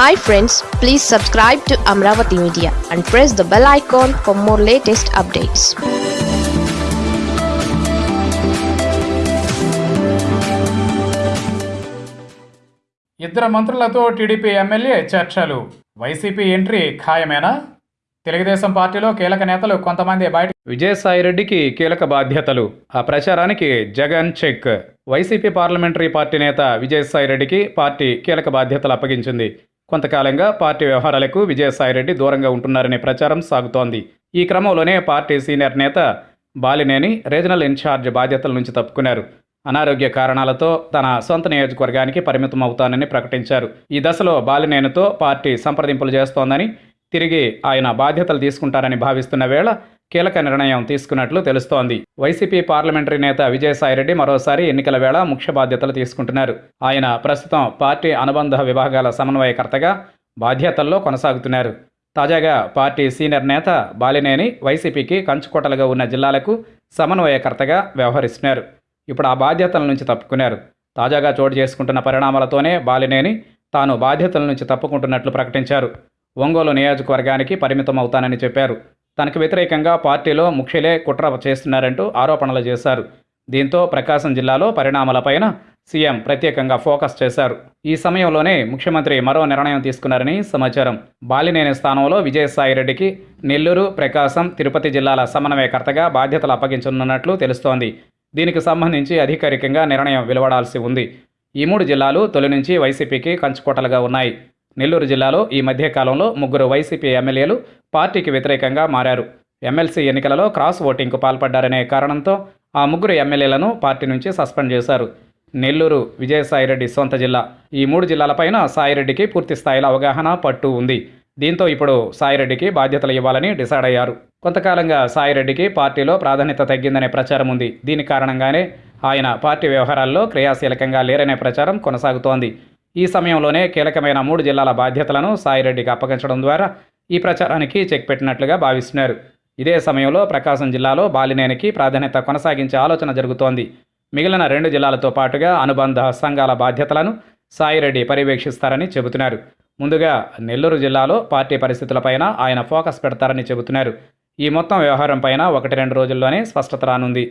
Hi friends please subscribe to Amaravati media and press the bell icon for more latest updates ఇద్దరు మంత్రులతో TDP MLA చర్చలు. YCP entry ఖాయమేనా? తెలుగుదేశం పార్టీలో కీలక నేతలు కొంతమంది బయట విజయసాయిరెడ్డికి కీలక బాధ్యతలు. ఆ ప్రచారానికి Jagan check. YCP parliamentary party నేత విజయసాయిరెడ్డికి పార్టీ కీలక బాధ్యతలు అప్పగించింది. కొంతకాలంగా పార్టీ వ్యవహారాలకు విజయసాయిరెడ్డి దూరంగా ఉంటున్నారనే ప్రచారం సాగుతోంది. ఈ క్రమంలోనే పార్టీ సీనియర్ నేత బాలినేని రీజనల్ ఇన్ఛార్జ్ బాధ్యతల నుంచి తప్పుకున్నారు. అనారోగ్య కారణాలతో తన సొంత నియోజకవర్గానికి పరిమితం అవుతానని ప్రకటించారు. ఈ దశలో బాలినేనితో పార్టీ సంప్రదింపులు చేస్తోందని తిరిగి ఆయన బాధ్యతలు తీసుకుంటారని భావిస్తున్న వేళ కీలక నిర్ణయం తీసుకున్నట్లు తెలుస్తోంది. వైసీపీ పార్లమెంటరీ నేత విజయసాయిరెడ్డి మరోసారి ఎన్నికల వేళ ముఖ్య బాధ్యతలు తీసుకుంటున్నారు. ఆయన ప్రస్తుతం పార్టీ అనుబంధ విభాగాల సమన్వయకర్తగా బాధ్యతల్లో కొనసాగుతున్నారు. తాజాగా పార్టీ సీనియర్ నేత బాలినేని వైసీపీకి కంచుకోటలుగా ఉన్న జిల్లాలకు సమన్వయకర్తగా వ్యవహరిస్తున్నారు. ఇప్పుడు ఆ బాధ్యతల నుంచి తప్పుకున్నారు. తాజాగా చోటు చేసుకుంటున్న పరిణామాలతోనే బాలినేని తాను బాధ్యతల నుంచి తప్పుకుంటున్నట్లు ప్రకటించారు. ఒంగోలు నియోజకవర్గానికి పరిమితం అవుతానని చెప్పారు. తనకు వ్యతిరేకంగా పార్టీలో ముఖ్యులే కుట్ర చేస్తున్నారంటూ ఆరోపణలు చేశారు. దీంతో ప్రకాశం జిల్లాలో పరిణామాలపైన సీఎం ప్రత్యేకంగా ఫోకస్ చేశారు. ఈ సమయంలోనే ముఖ్యమంత్రి మరో నిర్ణయం తీసుకున్నారని సమాచారం. బాలినేని స్థానంలో విజయసాయిరెడ్డికి నెల్లూరు ప్రకాశం తిరుపతి జిల్లాల సమన్వయకర్తగా బాధ్యతలు అప్పగించనున్నట్లు తెలుస్తోంది. దీనికి సంబంధించి అధికారికంగా నిర్ణయం వెలువడాల్సి ఉంది. ఈ మూడు జిల్లాలు తొలి నుంచి వైసీపీకి కంచుకోటలుగా ఉన్నాయి. నెల్లూరు జిల్లాలో ఈ మధ్యకాలంలో ముగ్గురు వైసీపీ ఎమ్మెల్యేలు పార్టీకి వ్యతిరేకంగా మారారు. ఎమ్మెల్సీ ఎన్నికలలో క్రాస్ ఓటింగ్కు పాల్పడ్డారనే కారణంతో ఆ ముగ్గురు ఎమ్మెల్యేలను పార్టీ నుంచి సస్పెండ్ చేశారు. నెల్లూరు విజయసాయిరెడ్డి సొంత జిల్లా. ఈ మూడు జిల్లాలపైన సాయిరెడ్డికి పూర్తి స్థాయిలో అవగాహన పట్టు ఉంది. దీంతో ఇప్పుడు సాయిరెడ్డికి బాధ్యతలు ఇవ్వాలని డిసైడ్ అయ్యారు. కొంతకాలంగా సాయిరెడ్డికి పార్టీలో ప్రాధాన్యత తగ్గిందనే ప్రచారం ఉంది. దీని కారణంగానే ఆయన పార్టీ వ్యవహారాల్లో క్రియాశీలకంగా లేరనే ప్రచారం కొనసాగుతోంది. ఈ సమయంలోనే కీలకమైన మూడు జిల్లాల బాధ్యతలను సాయిరెడ్డికి అప్పగించడం ద్వారా ఈ ప్రచారానికి చెక్ పెట్టినట్లుగా భావిస్తున్నారు. ఇదే సమయంలో ప్రకాశం జిల్లాలో బాలినేనికి ప్రాధాన్యత కొనసాగించే ఆలోచన జరుగుతోంది. మిగిలిన రెండు జిల్లాలతో పాటుగా అనుబంధ సంఘాల బాధ్యతలను సాయిరెడ్డి పర్యవేక్షిస్తారని చెబుతున్నారు. ముందుగా నెల్లూరు జిల్లాలో పార్టీ పరిస్థితులపైన ఆయన ఫోకస్ పెడతారని చెబుతున్నారు. ఈ మొత్తం వ్యవహారం పైన ఒకటి రెండు రోజుల్లోనే స్పష్టత రానుంది.